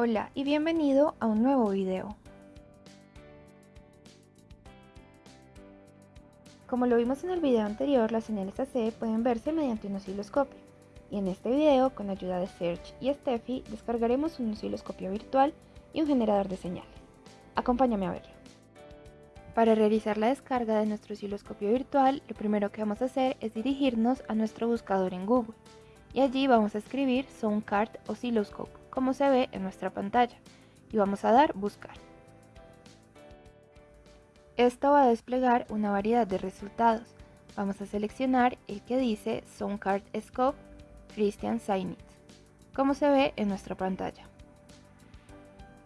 Hola y bienvenido a un nuevo video. Como lo vimos en el video anterior, las señales AC pueden verse mediante un osciloscopio. Y en este video, con ayuda de Serge y Steffi, descargaremos un osciloscopio virtual y un generador de señales. Acompáñame a verlo. Para realizar la descarga de nuestro osciloscopio virtual, lo primero que vamos a hacer es dirigirnos a nuestro buscador en Google. Y allí vamos a escribir Soundcard Oscilloscope como se ve en nuestra pantalla y vamos a dar buscar. Esto va a desplegar una variedad de resultados. Vamos a seleccionar el que dice Soundcard Scope Christian Sainitz, como se ve en nuestra pantalla.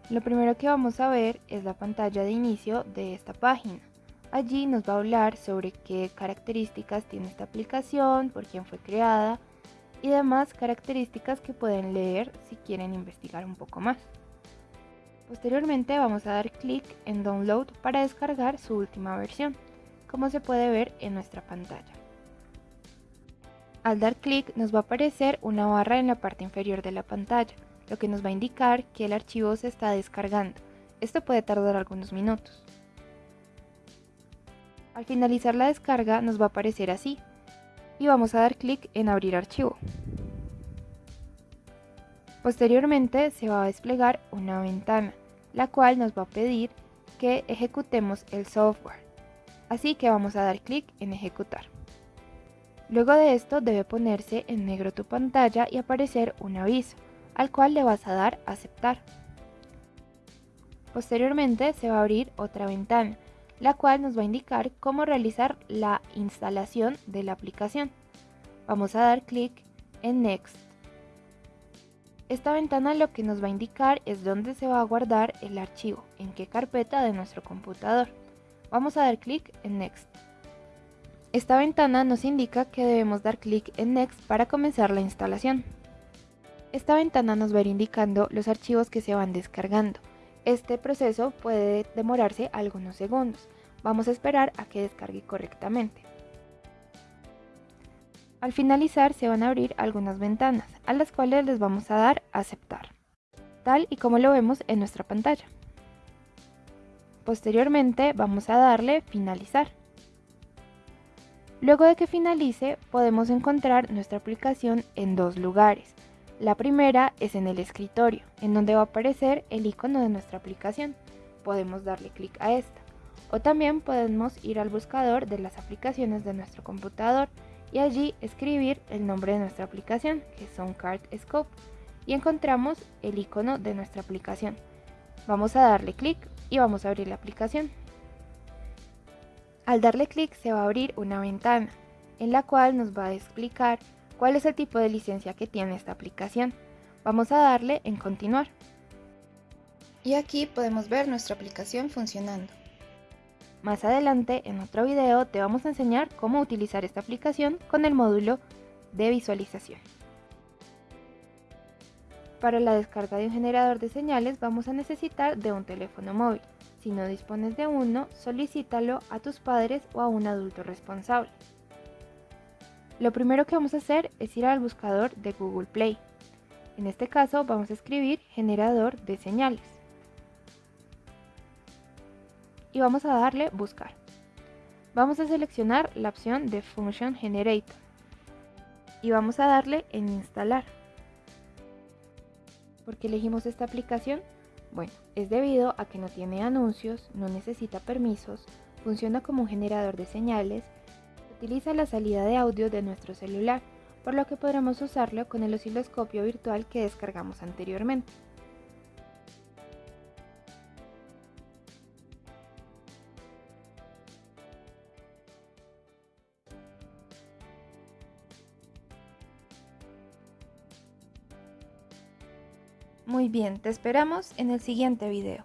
Lo primero que vamos a ver es la pantalla de inicio de esta página. Allí nos va a hablar sobre qué características tiene esta aplicación, por quién fue creada, y demás características que pueden leer si quieren investigar un poco más. Posteriormente vamos a dar clic en Download para descargar su última versión, como se puede ver en nuestra pantalla. Al dar clic nos va a aparecer una barra en la parte inferior de la pantalla, lo que nos va a indicar que el archivo se está descargando. Esto puede tardar algunos minutos. Al finalizar la descarga nos va a aparecer así, y vamos a dar clic en abrir archivo. Posteriormente se va a desplegar una ventana, la cual nos va a pedir que ejecutemos el software. Así que vamos a dar clic en ejecutar. Luego de esto debe ponerse en negro tu pantalla y aparecer un aviso, al cual le vas a dar aceptar. Posteriormente se va a abrir otra ventana, la cual nos va a indicar cómo realizar la instalación de la aplicación. Vamos a dar clic en Next. Esta ventana lo que nos va a indicar es dónde se va a guardar el archivo, en qué carpeta de nuestro computador. Vamos a dar clic en Next. Esta ventana nos indica que debemos dar clic en Next para comenzar la instalación. Esta ventana nos va a ir indicando los archivos que se van descargando. Este proceso puede demorarse algunos segundos. Vamos a esperar a que descargue correctamente. Al finalizar se van a abrir algunas ventanas, a las cuales les vamos a dar aceptar, tal y como lo vemos en nuestra pantalla. Posteriormente vamos a darle finalizar. Luego de que finalice podemos encontrar nuestra aplicación en dos lugares. La primera es en el escritorio, en donde va a aparecer el icono de nuestra aplicación. Podemos darle clic a esta. O también podemos ir al buscador de las aplicaciones de nuestro computador y allí escribir el nombre de nuestra aplicación, que es Soundcard Scope, y encontramos el icono de nuestra aplicación. Vamos a darle clic y vamos a abrir la aplicación. Al darle clic se va a abrir una ventana, en la cual nos va a explicar cuál es el tipo de licencia que tiene esta aplicación. Vamos a darle en continuar. Y aquí podemos ver nuestra aplicación funcionando. Más adelante, en otro video, te vamos a enseñar cómo utilizar esta aplicación con el módulo de visualización. Para la descarga de un generador de señales vamos a necesitar de un teléfono móvil. Si no dispones de uno, solicítalo a tus padres o a un adulto responsable. Lo primero que vamos a hacer es ir al buscador de Google Play. En este caso vamos a escribir generador de señales. Y vamos a darle buscar. Vamos a seleccionar la opción de Function Generator. Y vamos a darle en instalar. ¿Por qué elegimos esta aplicación? Bueno, es debido a que no tiene anuncios, no necesita permisos, funciona como un generador de señales utiliza la salida de audio de nuestro celular, por lo que podremos usarlo con el osciloscopio virtual que descargamos anteriormente. Muy bien, te esperamos en el siguiente video.